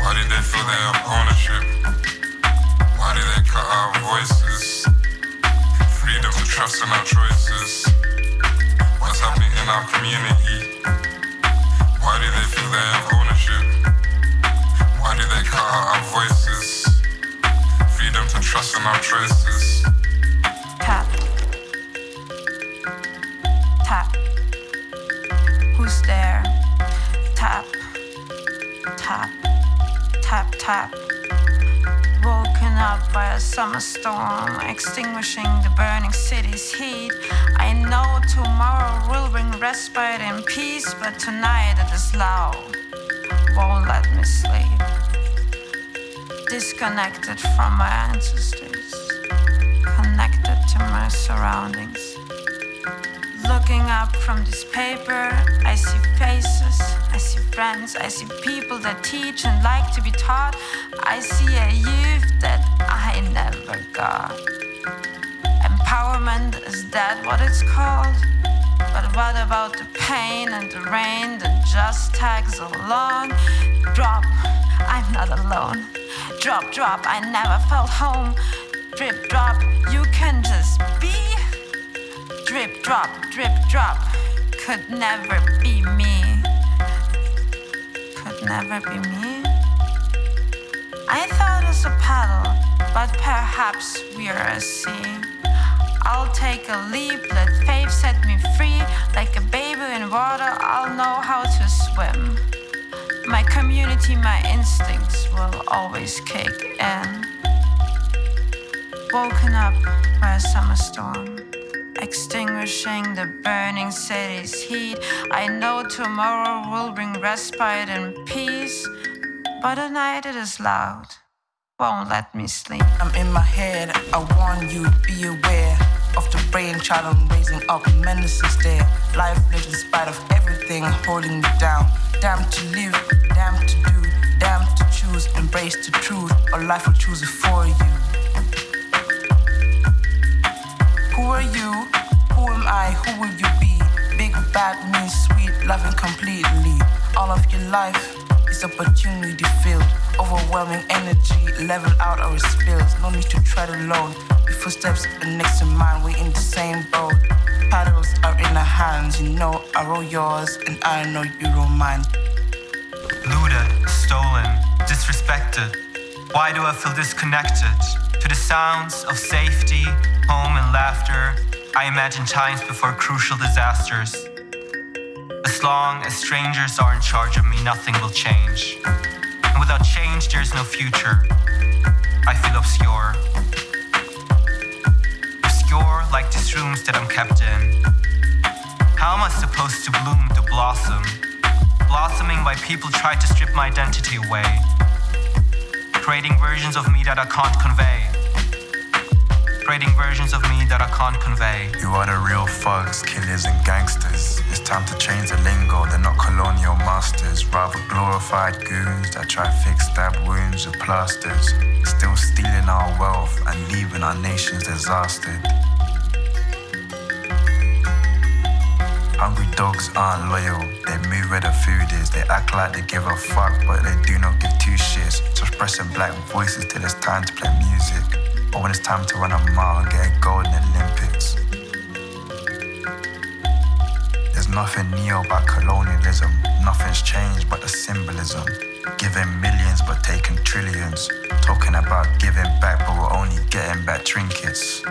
Why did they feel ownership? Why they cut our voices? Freedom to trust in our choices. What's happening in our community? Why do they feel they have ownership? Why do they cut out our voices? Freedom to trust in our choices. Tap. Tap, tap. Woken up by a summer storm, extinguishing the burning city's heat. I know tomorrow will bring respite and peace, but tonight it is loud. Won't let me sleep. Disconnected from my ancestors, connected to my surroundings. Looking up from this paper, I see faces, I see friends, I see people that teach and like to be taught. I see a youth that I never got. Empowerment, is that what it's called? But what about the pain and the rain that just tags along? Drop, I'm not alone. Drop, drop, I never felt home. Drip, drop, you can just be. Drip, drop, drip, drop, could never be me. Never be me. I thought it's a paddle, but perhaps we're a sea. I'll take a leap, let faith set me free. Like a baby in water, I'll know how to swim. My community, my instincts will always kick in. Woken up by a summer storm, extinguishing the burning city's heat. I know tomorrow will bring respite and peace, but at night it is loud. Won't let me sleep. I'm in my head, I warn you, be aware of the brain child I'm raising up. Menaces there, life lives in spite of everything holding me down. Damn to live, damn to do, damn to choose, embrace the truth, or life will choose it for you. Who are you? I? Who will you be? Big bad mean, sweet, loving completely. All of your life is opportunity filled. Overwhelming energy, level out it spills. No need to tread alone. Your footsteps are next to mine, we're in the same boat. Paddles are in our hands, you know I roll yours and I know you roll mine. looted, stolen, disrespected? Why do I feel disconnected? To the sounds of safety, home, and laughter, I imagine times before crucial disasters. As long as strangers are in charge of me, nothing will change. And without change, there's no future. I feel obscure. Obscure like these rooms that I'm kept in. How am I supposed to bloom to blossom? blossoming while people try to strip my identity away, creating versions of me that I can't convey, creating versions of me that I can't convey. You are the real thugs, killers, and gangsters. It's time to change the lingo, they're not colonial masters. Rather glorified goons that try to fix stab wounds with plasters. Still stealing our wealth and leaving our nations disastered. Hungry dogs aren't loyal, they move where the food is. They act like they give a fuck, but they do not give two shits. Suppressing black voices till it's time to play music. Or when it's time to run a mile and get a gold in the Olympics. There's nothing new about colonialism, nothing's changed but the symbolism. Giving millions but taking trillions. Talking about giving back, but we're only getting back trinkets.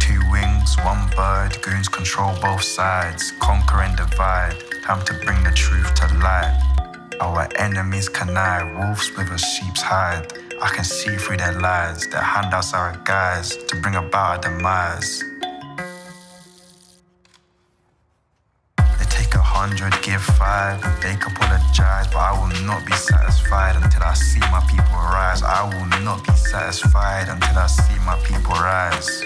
Two wings, one bird, goons control both sides, conquer and divide. Time to bring the truth to light. Our enemies connive, wolves with a sheep's hide. I can see through their lies, their handouts are a guise to bring about our demise. They take a hundred, give five. They can apologize, but I will not be satisfied until I see my people rise. I will not be satisfied until I see my people rise.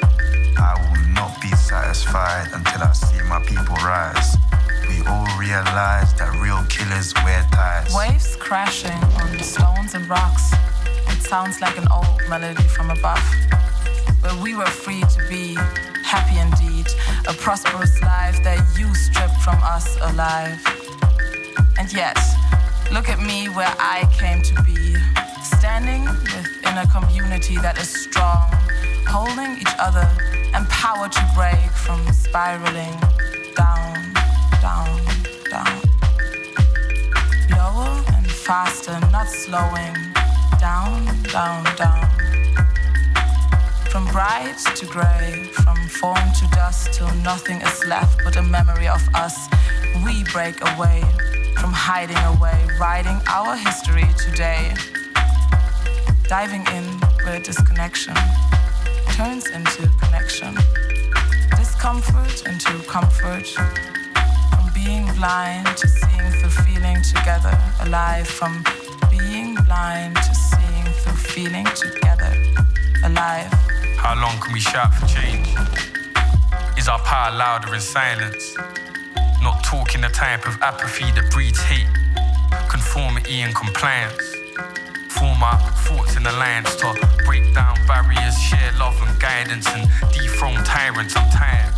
I will not be satisfied until I see my people rise. We all realize that real killers wear ties. Waves crashing on stones and rocks. It sounds like an old melody from above. Where we were free to be happy indeed. A prosperous life that you stripped from us alive. And yet, Look at me where I came to be, standing within a community that is strong, holding each other, empowered to break from spiraling down, down, down. Lower and faster, not slowing, down, down, down. From bright to gray, from form to dust, till nothing is left but a memory of us. We break away from hiding away, writing our history today. Diving in where disconnection turns into connection, discomfort into comfort, being blind to seeing through feeling together, alive, from being blind to seeing through feeling together, alive. How long can we shout for change? Is our power louder in silence? Not talking the type of apathy that breeds hate, conformity and compliance. Form our thoughts in alliance to break down barriers, share love and guidance, and dethrone tyrants. I'm tired.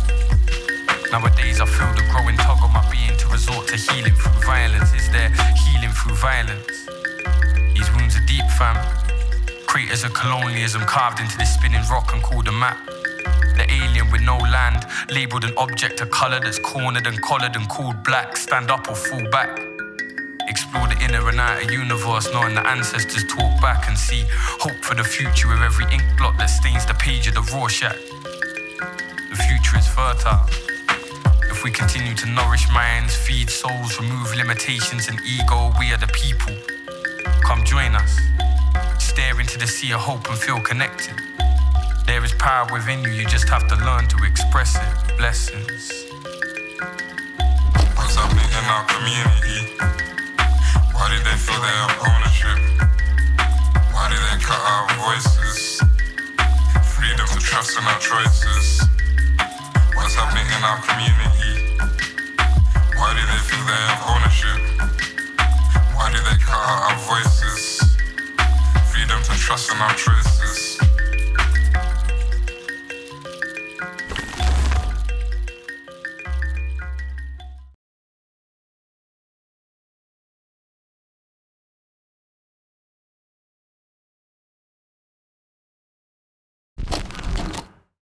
Nowadays, I feel the growing tug on my being to resort to healing through violence. Is there healing through violence? These wounds are deep, fam. Craters of colonialism carved into this spinning rock and called a map. The alien with no land, labeled an object of color that's cornered and collared and called black. Stand up or fall back. Explore the inner and outer universe, knowing the ancestors talk back and see hope for the future with every ink blot that stains the page of the Rorschach. The future is fertile. If we continue to nourish minds, feed souls, remove limitations and ego, we are the people. Come join us. Stare into the sea of hope and feel connected. There is power within you, you just have to learn to express it. Blessings. What's happening in our community? Why did they feel they have ownership? Why did they cut our voices? Freedom to trust in our choices. What's happening in our community? Why do they feel they have ownership? Why do they cut out our voices? Freedom to trust in our choices.